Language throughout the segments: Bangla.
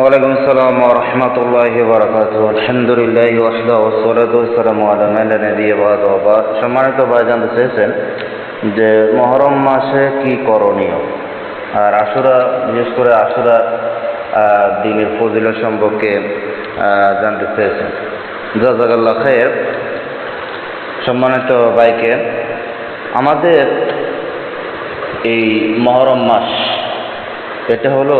ওয়ালাইকুম আসসালাম ওয়া রাহমাতুল্লাহি ওয়া বারাকাতুহু। আলহামদুলিল্লাহি ওয়াহদা ওয়াসসালাতু ওয়াসসালামু আলা মান লা নাবিয়্যা বা'দা ওয়া বা'দ। সম্মানিত ভাই জানতে চেয়েছেন যে মহরম মাসে কি করণীয়? আর আশুরা, বিশেষ করে আশুরা দিনের ফজিলত সম্পর্কে জানতে চেয়েছেন। জাজাকাল্লাহ খায়ের। সম্মানিত ভাইকে, আমাদের এই মহরম মাস, এটা হলো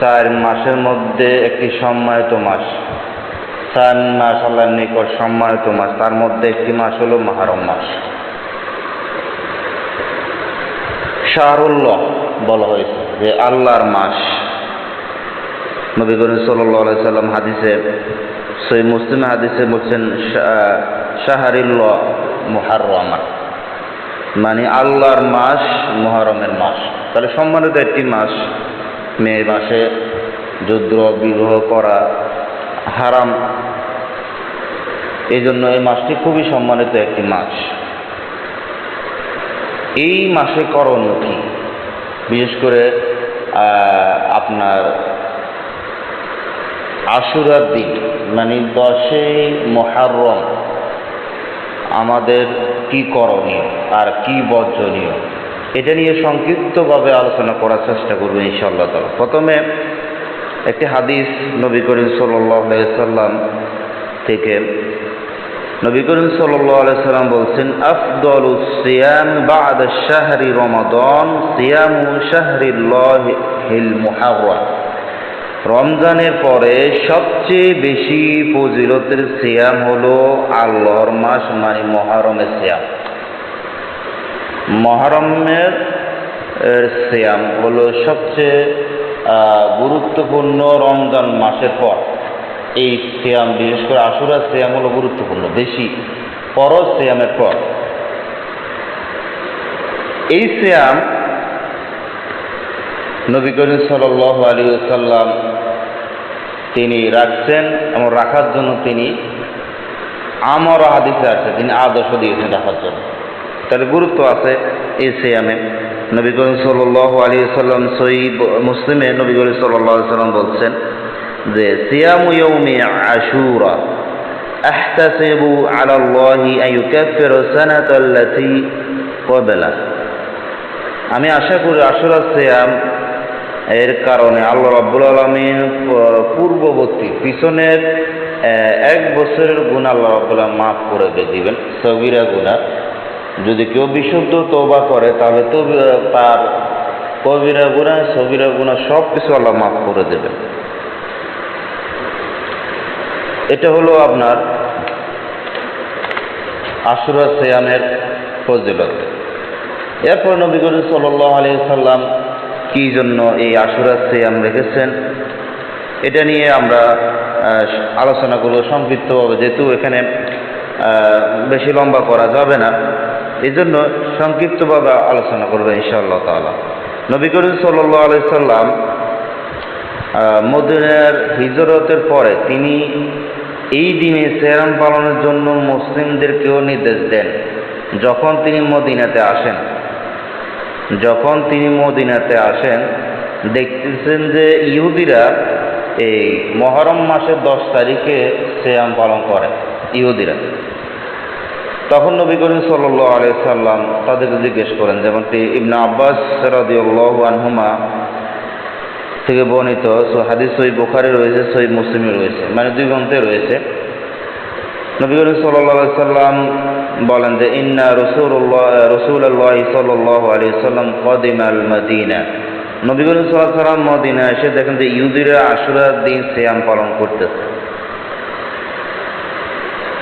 চার মাসের মধ্যে একটি সম্মানিত মাস। চার মাস আল্লাহর নিকট সম্মানিত মাস, তার মধ্যে একটি মাস হলো মহরম মাস। শাহরুল্লাহ বলা হয়েছে যে আল্লাহর মাস। নবী করিম সাল্লাহ সাল্লাম হাদিসে সই মুসলিম হাদিসে বলছেন শাহরিল্লাহ মুহাররমা। মানে আল্লাহর মাস মহরমের মাস। তাহলে সম্মানিত একটি মাস। মে মাসে যুদ্ধ বিবাহ করা হারাম। এই জন্য এই মাসটি খুবই সম্মানিত একটি মাস। এই মাসে করণীয় কি বিশেষ করে আপনার আশুরার দিন মানে দশই মহারম আমাদের কি করণীয় আর কি বর্জনীয়? এটা নিয়ে সংক্ষিপ্তভাবে আলোচনা করার চেষ্টা করব ইনশাআল্লাহ তালা প্রথমে একটি হাদিস নবী করিম সাল্লাম থেকে। নবী করিম সাল্লাম বলছেন, আফদল সিয়াম বাদ শাহরি রমাদন, সিয়ামু শাহরিল মুহাররম। রমজানের পরে সবচেয়ে বেশি ফজিলতের সিয়াম হলো আল্লাহর মাস মানে মহারমের সিয়াম। মহারমের শ্যাম হলো সবচেয়ে গুরুত্বপূর্ণ রমজান মাসের পর। এই সিয়াম, বিশেষ করে আশুরা সিয়াম হলো গুরুত্বপূর্ণ, বেশি। পরজ সিয়ামের পর। এই শ্যাম নবী করিম সাল আলী সাল্লাম তিনি রাখছেন এবং রাখার জন্য তিনি আমার হাদিসে আছে তিনি আদর্শ দিয়েছেন রাখার জন্য। তাহলে গুরুত্ব আছে এই সিয়ামে নবী করিম সাল আলী সাল্লাম সই মুসলিমে নবী করিম সাল্লাহ সাল্লাম বলছেন যে সিয়াম ইয়ৌমি আশুরা أحتسب على الله أن يكفر السنة التي قبله আমি আশা করি আশুরা সিয়াম এর কারণে আল্লাহ রাব্বুল আলমিন পূর্ববর্তী পিছনের আহ, এক বছরের গুণ আল্লাহ রাব্বুল আলম মাফ করে দিয়ে দিবেন সবিরা গুণা যদি কেউ বিশুদ্ধ তওবা করে তাহলে তো তার কবিরা গুণা সবিরা গুণা সব কিছু আল্লাহ মাফ করে দেবেন। এটা হলো আপনার আশুরা সিয়ামের ফজিলত। এরপর নবী করিম সাল্লাহ আলি সাল্লাম কি জন্য এই আশুরা সিয়াম রেখেছেন? এটা নিয়ে আমরা আহ, আলোচনা করব সংক্ষিপ্তভাবে যেহেতু এখানে বেশি লম্বা করা যাবে না। এই জন্য সংক্ষিপ্তভাবে আলোচনা করব ইনশাআল্লাহ তাআলা। নবী করিম সাল্লাহ আলি সাল্লাম মদিনার হিজরতের পরে তিনি এই দিনে সেরাম পালনের জন্য মুসলিমদেরকেও নির্দেশ দেন, যখন তিনি মদিনাতে আসেন। যখন তিনি মদিনাতে আসেন, দেখতেছেন যে ইহুদিরা এই মহরম মাসের দশ তারিখে সেয়াম পালন করে, ইহুদিরা। তখন নবী করিম সাল্লাহ আলিয়া সাল্লাম তাদেরকে জিজ্ঞেস করেন, যেমনটি ইবনা আব্বাস রাদিউল্লাহ আনহুমা থেকে বর্ণিত, সো হাদিস সই বোখারে রয়েছে সই মুসলিমে রয়েছে মানে দুই গ্রন্থে রয়েছে। নবী করিম সাল্লাহ সাল্লাম বলেন যে, ইন্না রসুল্লাহ রসুল আল্লাহ সাল্লাহ আলী সাল্লাম কদিম আল মদিনা। নবী করিম সাল্লাহ সাল্লাম মদিনা এসে দেখেন যে, ইহুদিরা আশুরার দিন সিয়াম পালন করতেছে।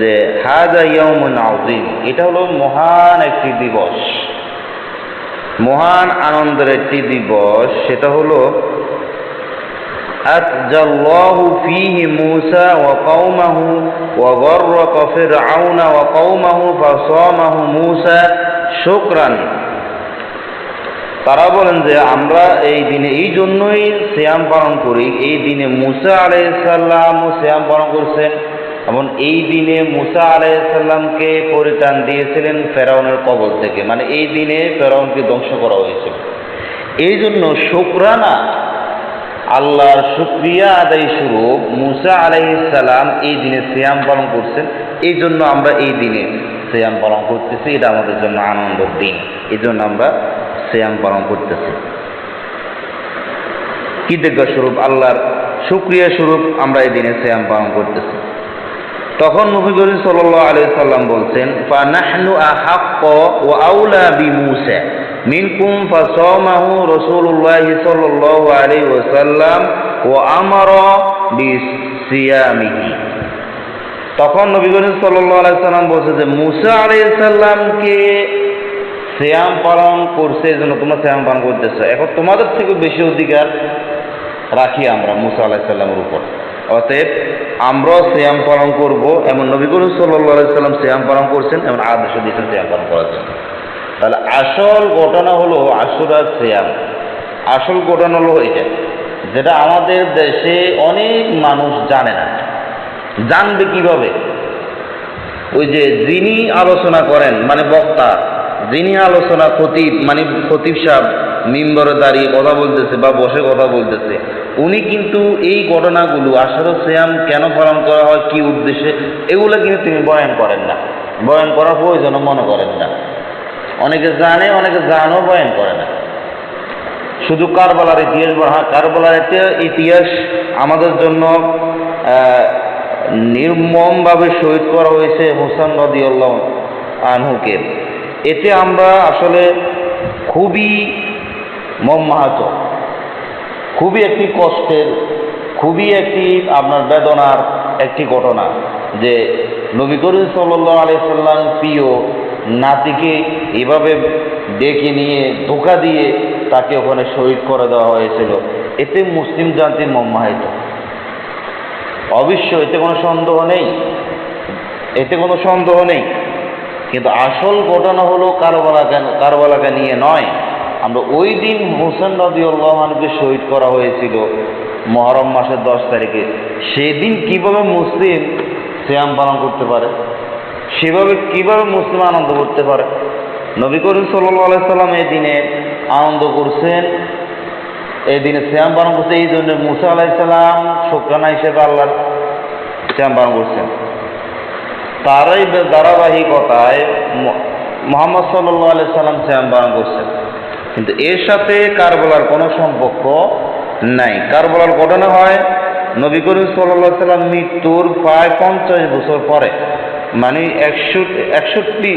যে হাজা ইয়মুন আউদ্দিন এটা হলো মহান একটি দিবস। মহান আনন্দের একটি দিবস, সেটা হলো আতজাল্লাহু ফিহি মূসা ওয়া কওমাহু ওয়া গাররাকা ফিরআউনা ওয়া কওমাহু ফাসামাহু মূসা শুকরান। তারা বলেন যে আমরা এই দিনে এই জন্যই শ্যাম পালন করি, এই দিনে মুসা আলাইহিস সালাম শ্যাম পালন করছেন। এবং এই দিনে মুসা আলাইসাল্লামকে পরিত্রাণ দিয়েছিলেন ফেরাউনের কবল থেকে। মানে এই দিনে ফেরাউনকে ধ্বংস করা হয়েছিল। এই জন্য শুক্রানা, আল্লাহর শুক্রিয়া আদায় স্বরূপ মুসা আলাইসাল্লাম এই দিনে শ্যাম পালন করছেন। এই জন্য আমরা এই দিনে শ্যাম পালন করতেছি, এটা আমাদের জন্য আনন্দের দিন। এই জন্য আমরা শ্যাম পালন করতেছি। কৃতজ্ঞ স্বরূপ? আল্লাহর শুক্রিয়া স্বরূপ আমরা এই দিনে শ্যাম পালন করতেছি। তখন নবী করিম সাল্লাল্লাহু আলাইহি সাল্লাম বলছেন ফানাহনু আহাক্ক ওয়া আউলা বিমুসা মিনকুম ফাসামাহু রাসূলুল্লাহ সাল্লাল্লাহু আলাইহি ওয়াসাল্লাম ওয়া আমারা বিসিয়ামিহি তখন নবী করিম সাল্লাম বলছে যে, মুসা আলাইহিস সালামকে শ্যাম পালন করছে এই জন্য তোমরা শ্যাম পালন করতেছো। এখন তোমাদের থেকে বেশি অধিকার রাখি আমরা মুসা আলাইহিস সাল্লামের উপর। অতএব আমরাও শ্যাম পালন করব, এমন নবী করিম সাল্লাম শ্যাম পালন করছেন, এমন আদেশ দিয়েছেন শ্যাম পালন করার জন্য। তাহলে আসল ঘটনা হলো আশুরার শ্যাম আসল ঘটনা হলো এটা, যেটা আমাদের দেশে অনেক মানুষ জানে না। জানবে কীভাবে? ওই যে যিনি আলোচনা করেন মানে বক্তা, যিনি আলোচনা খতিব মানে খতিব সাহেব মিম্বরে দাঁড়িয়ে কথা বলতেছে বা বসে কথা বলতেছে, উনি কিন্তু এই ঘটনাগুলো আশারো শ্যাম কেন পালন করা হয়, কি উদ্দেশ্যে, এগুলো কিন্তু তিনি বয়ান করেন না। বয়ান করার প্রয়োজনও মনে করেন না। অনেকে জানে, অনেকে জানও বয়ান করে না। শুধু কারবালার ইতিহাস বলা কারবালার ইতি- ইতিহাস আমাদের জন্য নির্মমভাবে শহীদ করা হয়েছে হোসেন নদিউল্লাহ আনহুকে। এতে আমরা আসলে খুবই মর্মাহত খুবই একটি কষ্টের, খুবই একটি আপনার বেদনার একটি ঘটনা যে নবী করিম সাল্লাহ আলাইসাল্লাম প্রিয় নাতিকে এভাবে ডেকে নিয়ে ধোকা দিয়ে তাকে ওখানে শহীদ করে দেওয়া হয়েছিল। এতে মুসলিম জাতি মর্মাহিত অবশ্য এতে কোনো সন্দেহ নেই, এতে কোনো সন্দেহ নেই। কিন্তু আসল ঘটনা হলো কারবালাকে কারবালাকে নিয়ে নয় আমরা ওই দিন হোসেন নদীউল্লাহমানকে শহীদ করা হয়েছিল, মহরম মাসের দশ তারিখে। সেদিন কীভাবে মুসলিম শ্যাম পালন করতে পারে? সেভাবে কীভাবে মুসলিম আনন্দ করতে পারে? নবী করিম সাল্লাহ সাল্লাম এই দিনে আনন্দ করছেন। এই দিনে শ্যাম পালন করছে, এই জন্য মুসা আলাইসাল্লাম শুক্রানা হিসেবে আল্লাহর শ্যাম পালন করছেন। তারই ধারাবাহিকতায় মোহাম্মদ সাল্লাহ সাল্লাম শ্যাম পালন করছেন। কিন্তু এর সাথে কারবলার কোনো সম্পর্ক নাই। কারবলার ঘটনা হয় নবী করিম সাল্লাহ সাল্লাম মৃত্যুর প্রায় পঞ্চাশ বছর পরে মানে একশো একষট্টি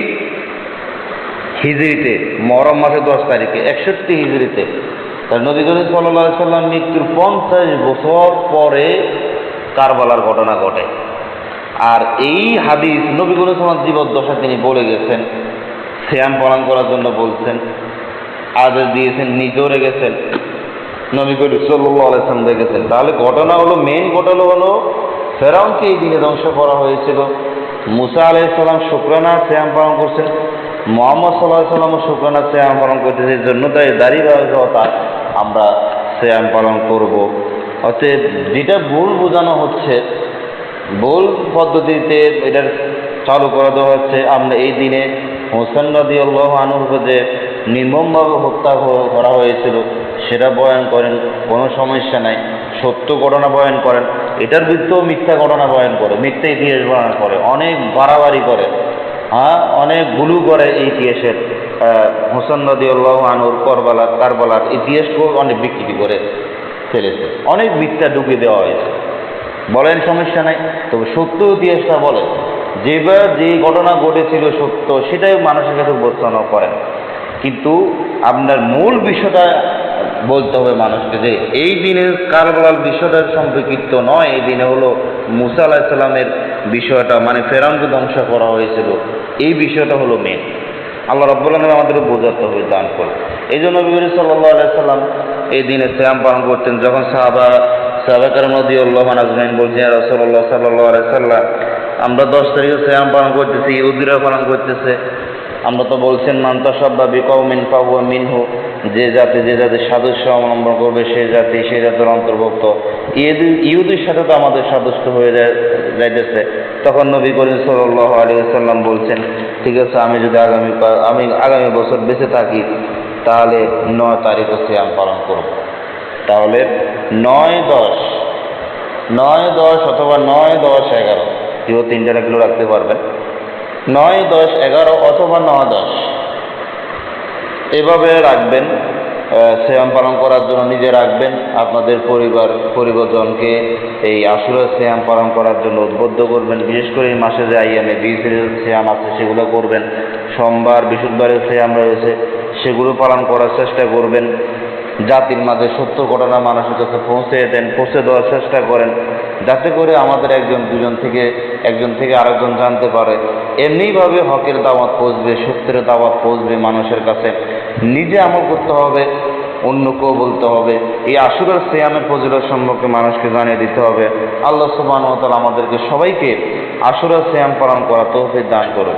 হিজড়িতে, মহরম মাসের দশ তারিখে, একষট্টি হিজড়িতে। নবী করিম সাল্লাহ সাল্লাম মৃত্যুর পঞ্চাশ বছর পরে কারবালার ঘটনা ঘটে। আর এই হাদিস নবী করিম সাল্লাম জীবদ্দশা তিনি বলে গেছেন, শ্যাম পালন করার জন্য বলছেন। আদেশ দিয়েছেন, নিজেও রেগেছেন নবী করিম সাল্লাহ আলাইসাল্লাম রেগেছেন তাহলে ঘটনা হলো মেন ঘটনা হলো, ফেরাউনকে এই দিনে ধ্বংস করা হয়েছিল। মুসা আলাইসাল্লাম শুক্রানা শ্যাম পালন করছেন। মোহাম্মদ সাল্লাহ সাল্লামও শুক্রানা শ্যাম পালন করতেছে, এই জন্য তাই দাঁড়িয়ে আমরা শ্যাম পালন করব। অতএব যেটা ভুল বোঝানো হচ্ছে, ভুল পদ্ধতিতে এটার চালু করা দেওয়া হচ্ছে, আমরা এই দিনে হোসেন নদী আল্লাহ আনুরকে যে নির্মমভাবে হত্যা করা হয়েছিল, সেটা বয়ান করেন, কোনো সমস্যা নাই। সত্য ঘটনা বয়ান করেন। এটার বিরুদ্ধেও মিথ্যা ঘটনা বয়ান করে, মিথ্যা ইতিহাস বয়ান করে। অনেক বাড়াবাড়ি করে। হ্যাঁ অনেক গুলু করে এই ইতিহাসের হোসেন নদী আল্লাহ আনুর করবালার কারবালার ইতিহাসকেও অনেক বিকৃতি করে ফেলেছে। অনেক মিথ্যা ঢুকিয়ে দেওয়া হয়েছে। বলেন সমস্যা নাই। তবে সত্য ইতিহাসটা বলেন। যেবার যে ঘটনা ঘটেছিল সত্য, সেটাই মানুষের কাছে উপস্থাপনা করেন। কিন্তু আপনার মূল বিষয়টা বলতে হবে মানুষকে যে এই দিনের কারবালার বিষয়টা সম্পর্কিত নয়, এই দিনে হলো মুসা আলাহিসাল্লামের বিষয়টা মানে ফেরাউনকে ধ্বংস করা হয়েছিল। এই বিষয়টা হলো মেন আল্লাহ রব্বুল আলম আমাদের বোঝাতে হবে দান করে এই জন্য করিম সাল্লাহ আলাইসাল্লাম এই দিনে শ্যাম পালন করতেন, যখন সাহাবা সাবেকার নদী আল্লাহ আজমাইন বলছেন রসল্লাহ সাল্লাহ সাল্লাম, আমরা দশ তারিখে শ্যাম পালন করতেছি ইহুদিরা পালন করতেছে। আমরা তো বলছেন মান্তা সব্বা বিকৌমিন পাবু মিনহু। যে জাতি যে জাতি সাদস্য অবলম্বন করবে সে জাতি সে জাতির অন্তর্ভুক্ত। ইহুদি, ইহুদির সাথে তো আমাদের সাদস্য হয়ে যাইতেছে। তখন নবী করিম সাল্লাহ আলী সাল্লাম বলছেন, ঠিক আছে, আমি যদি আগামী আমি আগামী বছর বেঁচে থাকি, তাহলে নয় তারিখে শ্যাম পালন করব। তাহলে নয় দশ নয় দশ অথবা নয় দশ এগারো কেউ তিনটা কিলো রাখতে পারবেন। নয় দশ এগারো অথবা ন দশ। এভাবে রাখবেন শ্যাম পালন করার জন্য নিজে রাখবেন, আপনাদের পরিবার পরিবর্তনকে এই আশুরা শ্যাম পালন করার জন্য উদ্বুদ্ধ করবেন। বিশেষ করে এই মাসে যে আইয়ামে বিশেষ শ্যাম আছে, সেগুলো করবেন। সোমবার বৃহস্পতিবারের শ্যাম রয়েছে, সেগুলো পালন করার চেষ্টা করবেন। জাতির মাঝে সত্য ঘটনা মানুষের কাছে পৌঁছে দেন, পৌঁছে দেওয়ার চেষ্টা করেন। যাতে করে আমাদের একজন, দুজন থেকে, একজন থেকে আরেকজন জানতে পারে। এমনিভাবে হকের দাওয়াত পৌঁছবে, সত্যের দাওয়াত পৌঁছবে মানুষের কাছে। নিজে আমল করতে হবে, অন্যকেও বলতে হবে। এই আশুরার সিয়ামের ফজিলত সম্পর্কে মানুষকে জানিয়ে দিতে হবে। আল্লাহ সুবাহ আমাদেরকে সবাইকে আশুরার সিয়াম পালন করা তৌফিক দান করুন